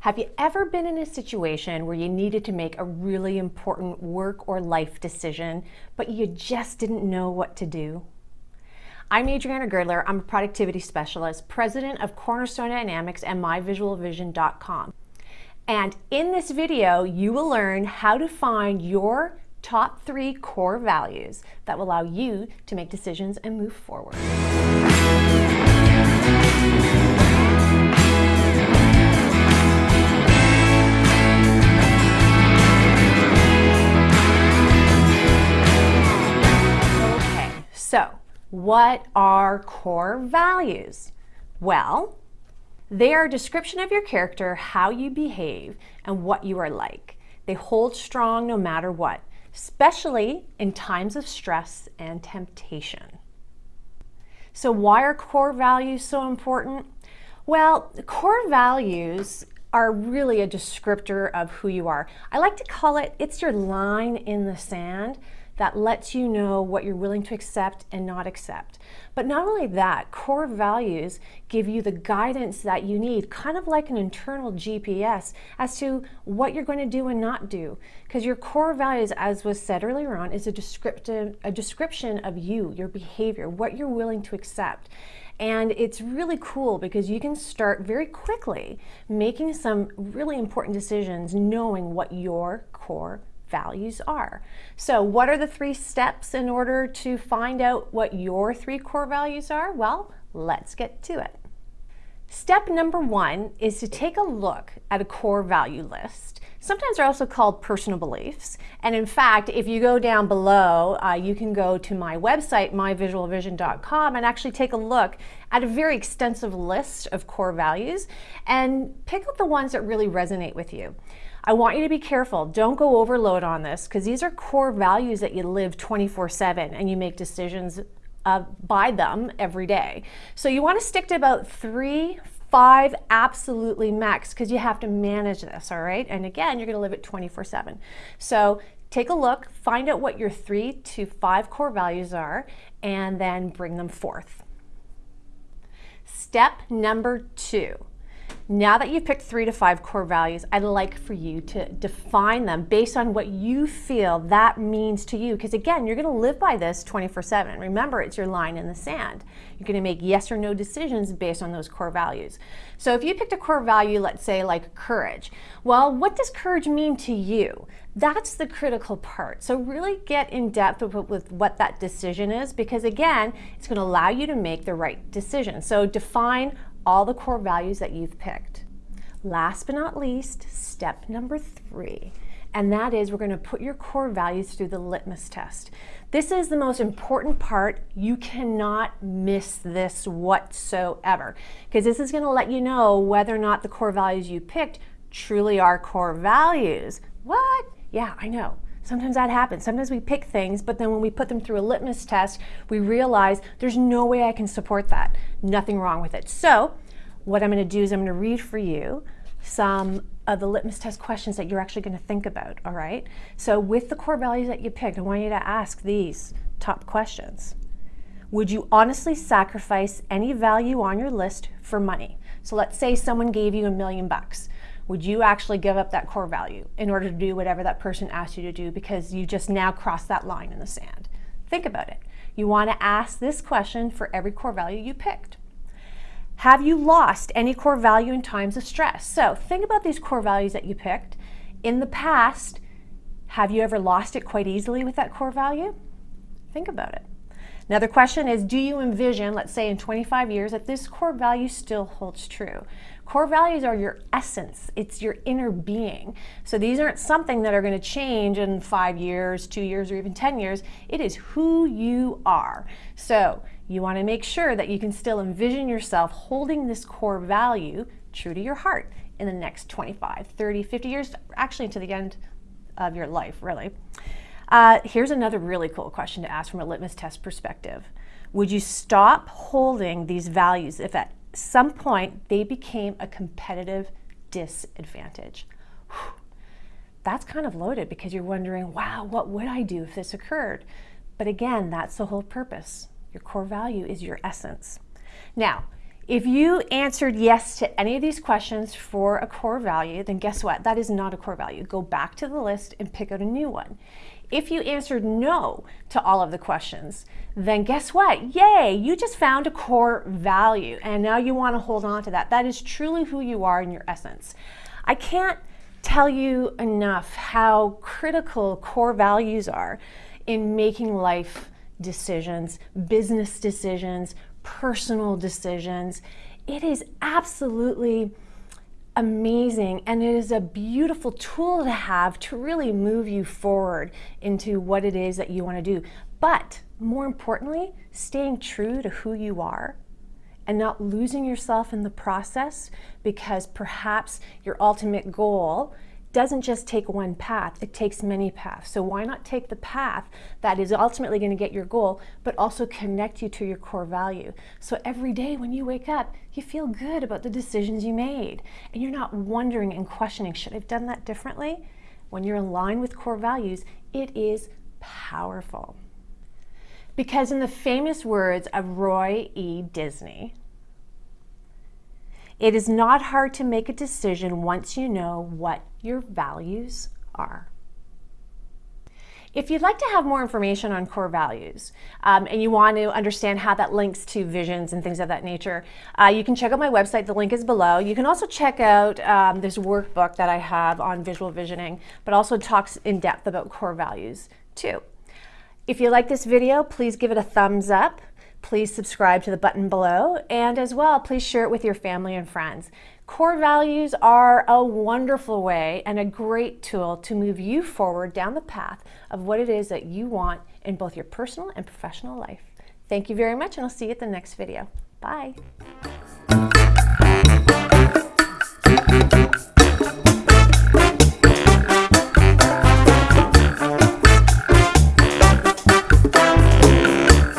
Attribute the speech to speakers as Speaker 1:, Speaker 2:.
Speaker 1: Have you ever been in a situation where you needed to make a really important work or life decision, but you just didn't know what to do? I'm Adriana Girdler. I'm a productivity specialist, president of Cornerstone Dynamics and myvisualvision.com. And in this video, you will learn how to find your top three core values that will allow you to make decisions and move forward. What are core values? Well, they are a description of your character, how you behave, and what you are like. They hold strong no matter what, especially in times of stress and temptation. So why are core values so important? Well, core values are really a descriptor of who you are. I like to call it, it's your line in the sand that lets you know what you're willing to accept and not accept. But not only that, core values give you the guidance that you need, kind of like an internal GPS as to what you're going to do and not do. Because your core values, as was said earlier on, is a descriptive, a description of you, your behavior, what you're willing to accept. And it's really cool because you can start very quickly making some really important decisions knowing what your core values are. So what are the three steps in order to find out what your three core values are? Well, let's get to it. Step number one is to take a look at a core value list. Sometimes they're also called personal beliefs. And in fact, if you go down below, uh, you can go to my website, myvisualvision.com, and actually take a look at a very extensive list of core values and pick up the ones that really resonate with you. I want you to be careful. Don't go overload on this because these are core values that you live 24-7 and you make decisions uh, by them every day. So you want to stick to about three, five absolutely max because you have to manage this, all right? And again, you're going to live it 24-7. So take a look, find out what your three to five core values are, and then bring them forth. Step number two now that you've picked three to five core values, I'd like for you to define them based on what you feel that means to you. Because again, you're gonna live by this 24 seven. Remember, it's your line in the sand. You're gonna make yes or no decisions based on those core values. So if you picked a core value, let's say like courage, well, what does courage mean to you? That's the critical part. So really get in depth with, what that decision is because again, it's gonna allow you to make the right decision. So define all the core values that you've picked. Last but not least, step number three, and that is we're going to put your core values through the litmus test. This is the most important part. You cannot miss this whatsoever because this is going to let you know whether or not the core values you picked truly are core values. What? Yeah, I know. Sometimes that happens. Sometimes we pick things, but then when we put them through a litmus test, we realize there's no way I can support that. Nothing wrong with it. So what I'm going to do is I'm going to read for you some of the litmus test questions that you're actually going to think about, all right? So with the core values that you picked, I want you to ask these top questions. Would you honestly sacrifice any value on your list for money? So let's say someone gave you a million bucks would you actually give up that core value in order to do whatever that person asked you to do because you just now crossed that line in the sand? Think about it. You want to ask this question for every core value you picked. Have you lost any core value in times of stress? So think about these core values that you picked. In the past, have you ever lost it quite easily with that core value? Think about it. Another question is, do you envision, let's say in 25 years, that this core value still holds true? Core values are your essence. It's your inner being. So these aren't something that are going to change in five years, two years, or even 10 years. It is who you are. So you want to make sure that you can still envision yourself holding this core value true to your heart in the next 25, 30, 50 years, actually to the end of your life, really. Uh, here's another really cool question to ask from a litmus test perspective. Would you stop holding these values if at some point they became a competitive disadvantage? Whew. That's kind of loaded because you're wondering, wow, what would I do if this occurred? But again, that's the whole purpose. Your core value is your essence. Now, If you answered yes to any of these questions for a core value, then guess what? That is not a core value. Go back to the list and pick out a new one. If you answered no to all of the questions, then guess what? Yay, you just found a core value and now you want to hold on to that. That is truly who you are in your essence. I can't tell you enough how critical core values are in making life decisions, business decisions, personal decisions. It is absolutely amazing and it is a beautiful tool to have to really move you forward into what it is that you want to do. But more importantly, staying true to who you are and not losing yourself in the process because perhaps your ultimate goal doesn't just take one path, it takes many paths. So why not take the path that is ultimately going to get your goal, but also connect you to your core value. So every day when you wake up, you feel good about the decisions you made. And you're not wondering and questioning, should I have done that differently? When you're aligned with core values, it is powerful. Because in the famous words of Roy E. Disney, it is not hard to make a decision once you know what your values are. If you'd like to have more information on core values um, and you want to understand how that links to visions and things of that nature, uh, you can check out my website. The link is below. You can also check out um, this workbook that I have on visual visioning, but also talks in depth about core values too. If you like this video, please give it a thumbs up please subscribe to the button below. And as well, please share it with your family and friends. Core values are a wonderful way and a great tool to move you forward down the path of what it is that you want in both your personal and professional life. Thank you very much, and I'll see you at the next video. Bye.